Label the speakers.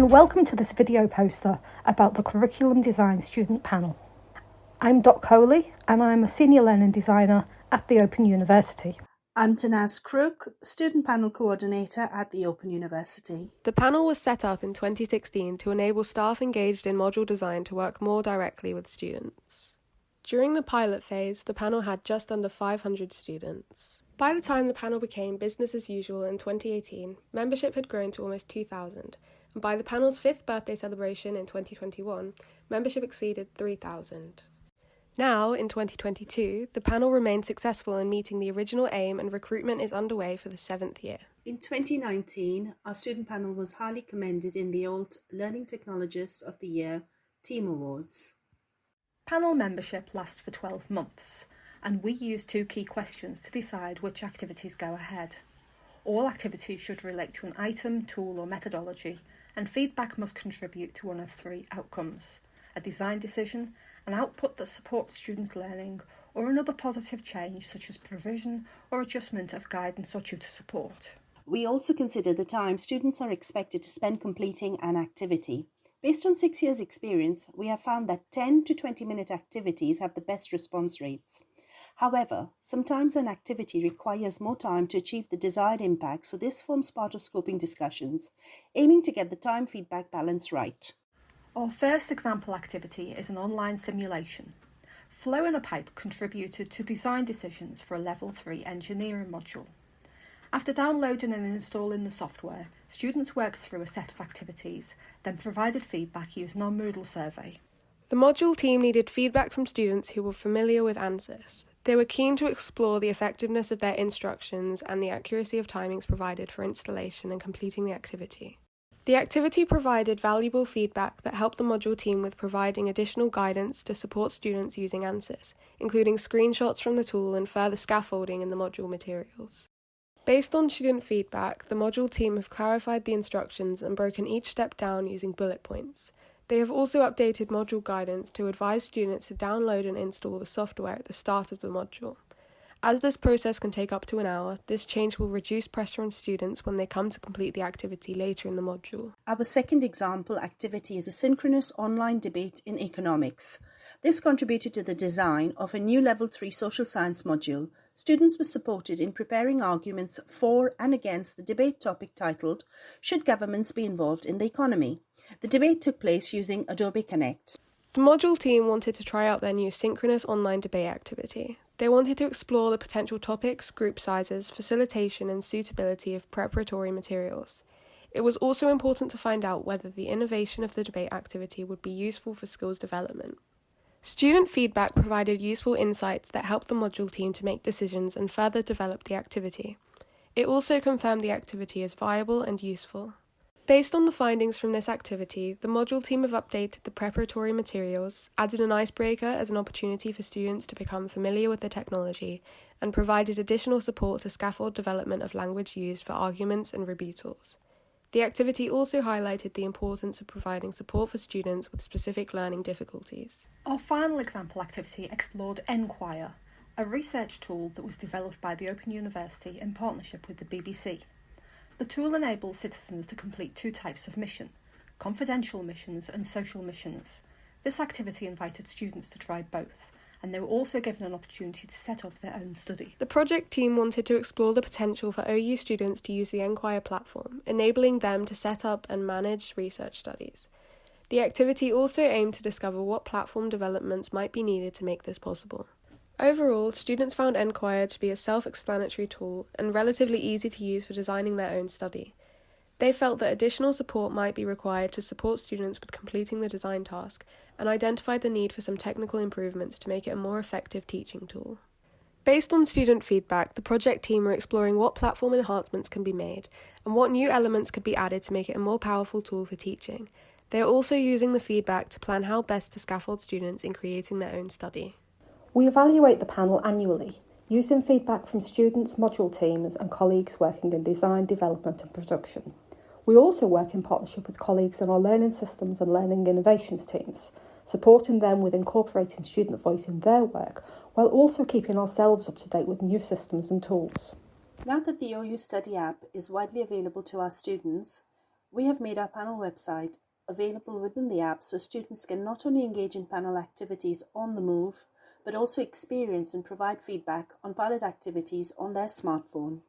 Speaker 1: and welcome to this video poster about the Curriculum Design Student Panel. I'm Dot Coley and I'm a Senior Learning Designer at the Open University.
Speaker 2: I'm Tanaz Crook, Student Panel Coordinator at the Open University.
Speaker 3: The panel was set up in 2016 to enable staff engaged in module design to work more directly with students. During the pilot phase, the panel had just under 500 students. By the time the panel became business as usual in 2018, membership had grown to almost 2,000, and by the panel's fifth birthday celebration in 2021, membership exceeded 3,000. Now, in 2022, the panel remained successful in meeting the original aim and recruitment is underway for the seventh year.
Speaker 2: In 2019, our student panel was highly commended in the ALT Learning Technologist of the Year Team Awards.
Speaker 1: Panel membership lasts for 12 months and we use two key questions to decide which activities go ahead. All activities should relate to an item, tool or methodology, and feedback must contribute to one of three outcomes a design decision, an output that supports students' learning, or another positive change such as provision or adjustment of guidance or tutor support.
Speaker 2: We also consider the time students are expected to spend completing an activity. Based on six years' experience, we have found that 10 to 20 minute activities have the best response rates. However, sometimes an activity requires more time to achieve the desired impact, so this forms part of scoping discussions, aiming to get the time feedback balance right.
Speaker 1: Our first example activity is an online simulation. Flow in a Pipe contributed to design decisions for a Level 3 engineering module. After downloading and installing the software, students worked through a set of activities, then provided feedback using our Moodle survey.
Speaker 3: The module team needed feedback from students who were familiar with ANSYS, they were keen to explore the effectiveness of their instructions and the accuracy of timings provided for installation and completing the activity. The activity provided valuable feedback that helped the module team with providing additional guidance to support students using ANSYS, including screenshots from the tool and further scaffolding in the module materials. Based on student feedback, the module team have clarified the instructions and broken each step down using bullet points. They have also updated module guidance to advise students to download and install the software at the start of the module. As this process can take up to an hour, this change will reduce pressure on students when they come to complete the activity later in the module.
Speaker 2: Our second example activity is a synchronous online debate in economics. This contributed to the design of a new Level 3 social science module. Students were supported in preparing arguments for and against the debate topic titled Should Governments Be Involved in the Economy? The debate took place using Adobe Connect.
Speaker 3: The module team wanted to try out their new synchronous online debate activity. They wanted to explore the potential topics, group sizes, facilitation, and suitability of preparatory materials. It was also important to find out whether the innovation of the debate activity would be useful for skills development. Student feedback provided useful insights that helped the module team to make decisions and further develop the activity. It also confirmed the activity as viable and useful. Based on the findings from this activity, the module team have updated the preparatory materials, added an icebreaker as an opportunity for students to become familiar with the technology, and provided additional support to scaffold development of language used for arguments and rebuttals. The activity also highlighted the importance of providing support for students with specific learning difficulties.
Speaker 1: Our final example activity explored nQuire, a research tool that was developed by the Open University in partnership with the BBC. The tool enables citizens to complete two types of mission confidential missions and social missions. This activity invited students to try both, and they were also given an opportunity to set up their own study.
Speaker 3: The project team wanted to explore the potential for OU students to use the nQuire platform, enabling them to set up and manage research studies. The activity also aimed to discover what platform developments might be needed to make this possible. Overall, students found nQuire to be a self explanatory tool and relatively easy to use for designing their own study. They felt that additional support might be required to support students with completing the design task and identified the need for some technical improvements to make it a more effective teaching tool. Based on student feedback, the project team are exploring what platform enhancements can be made and what new elements could be added to make it a more powerful tool for teaching. They are also using the feedback to plan how best to scaffold students in creating their own study.
Speaker 1: We evaluate the panel annually, using feedback from students, module teams, and colleagues working in design, development, and production. We also work in partnership with colleagues in our learning systems and learning innovations teams, supporting them with incorporating student voice in their work while also keeping ourselves up to date with new systems and tools.
Speaker 2: Now that the OU Study app is widely available to our students, We have made our panel website available within the app so students can not only engage in panel activities on the move, but also experience and provide feedback on pilot activities on their smartphone.